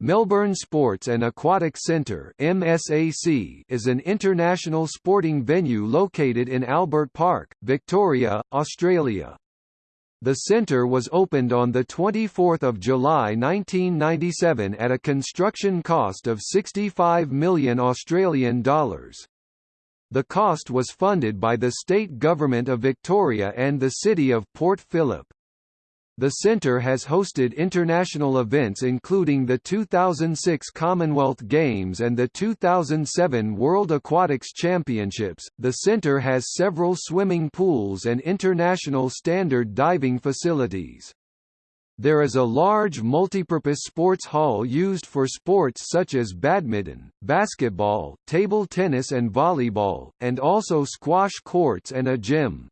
Melbourne Sports and Aquatic Centre (MSAC) is an international sporting venue located in Albert Park, Victoria, Australia. The centre was opened on the 24th of July 1997 at a construction cost of 65 million Australian dollars. The cost was funded by the state government of Victoria and the city of Port Phillip. The centre has hosted international events including the 2006 Commonwealth Games and the 2007 World Aquatics Championships. The centre has several swimming pools and international standard diving facilities. There is a large multipurpose sports hall used for sports such as badminton, basketball, table tennis and volleyball, and also squash courts and a gym.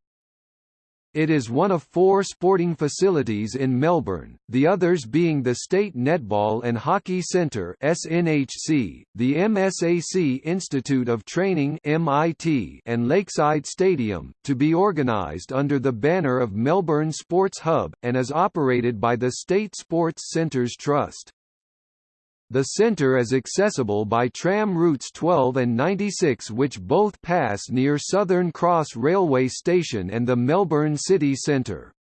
It is one of four sporting facilities in Melbourne, the others being the State Netball and Hockey Centre (SNHC), the MSAC Institute of Training (MIT), and Lakeside Stadium, to be organised under the banner of Melbourne Sports Hub and is operated by the State Sports Centres Trust. The centre is accessible by tram routes 12 and 96 which both pass near Southern Cross Railway Station and the Melbourne City Centre.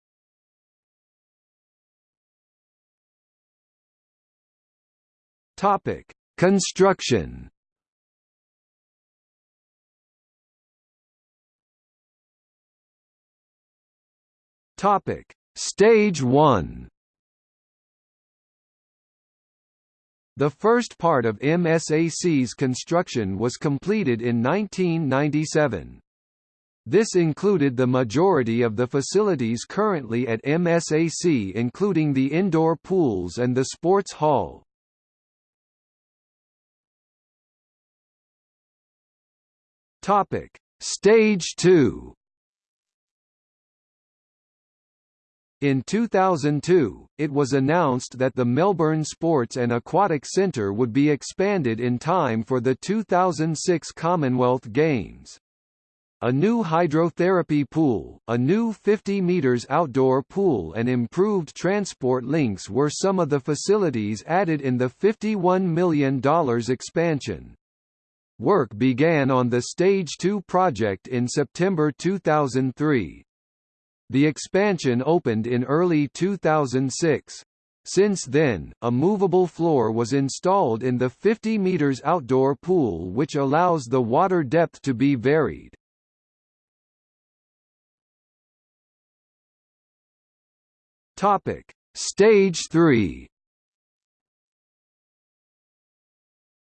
Topic: Construction. Topic: Stage 1. The first part of MSAC's construction was completed in 1997. This included the majority of the facilities currently at MSAC including the indoor pools and the sports hall. Stage 2 In 2002, it was announced that the Melbourne Sports and Aquatic Centre would be expanded in time for the 2006 Commonwealth Games. A new hydrotherapy pool, a new 50 metres outdoor pool and improved transport links were some of the facilities added in the $51 million expansion. Work began on the Stage 2 project in September 2003. The expansion opened in early 2006. Since then, a movable floor was installed in the 50 meters outdoor pool which allows the water depth to be varied. Topic: Stage 3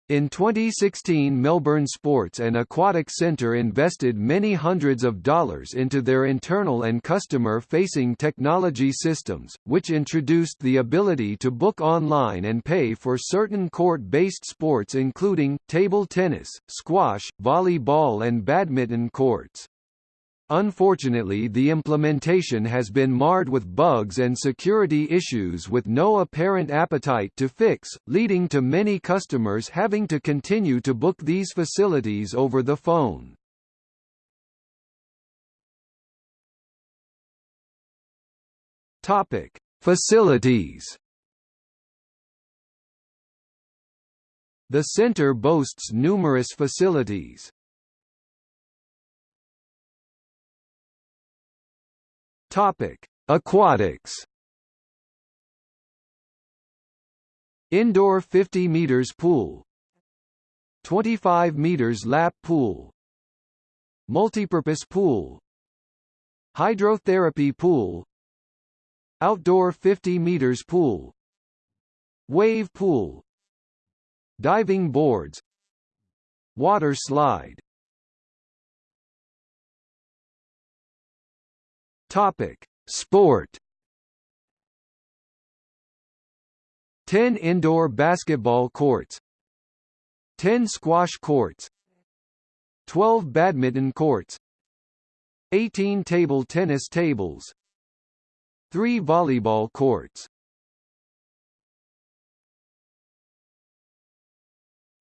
In 2016 Melbourne Sports and Aquatic Centre invested many hundreds of dollars into their internal and customer-facing technology systems, which introduced the ability to book online and pay for certain court-based sports including, table tennis, squash, volleyball and badminton courts. Unfortunately the implementation has been marred with bugs and security issues with no apparent appetite to fix, leading to many customers having to continue to book these facilities over the phone. Topic: Facilities. The center boasts numerous facilities. Topic: Aquatics. Indoor 50 meters pool. 25 meters lap pool. Multipurpose pool. Hydrotherapy pool. Outdoor 50 meters pool. Wave pool. Diving boards. Water slide Topic: Sport. 10 indoor basketball courts. 10 squash courts. 12 badminton courts. 18 table tennis tables. 3 volleyball courts.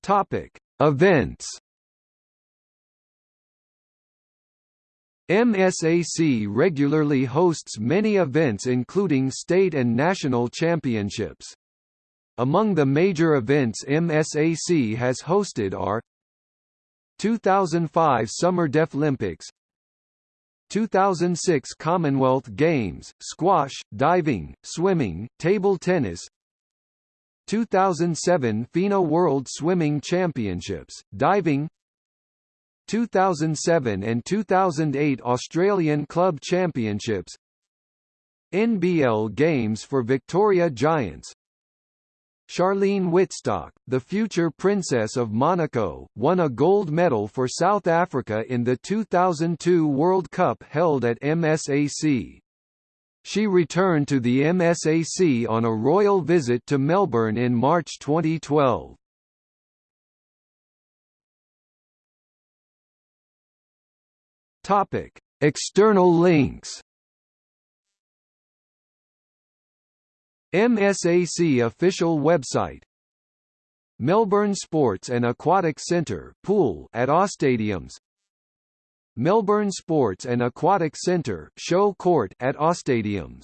Topic: Events MSAC regularly hosts many events including state and national championships. Among the major events MSAC has hosted are 2005 Summer Deaflympics 2006 Commonwealth Games, squash, diving, swimming, table tennis 2007 FINA World Swimming Championships, diving 2007 and 2008 Australian Club Championships NBL Games for Victoria Giants Charlene Wittstock, the future Princess of Monaco, won a gold medal for South Africa in the 2002 World Cup held at MSAC. She returned to the MSAC on a royal visit to Melbourne in March 2012. Topic: External links. MSAC official website Melbourne Sports and Aquatic Centre pool at Austadiums Melbourne Sports and Aquatic Centre show court at Austadiums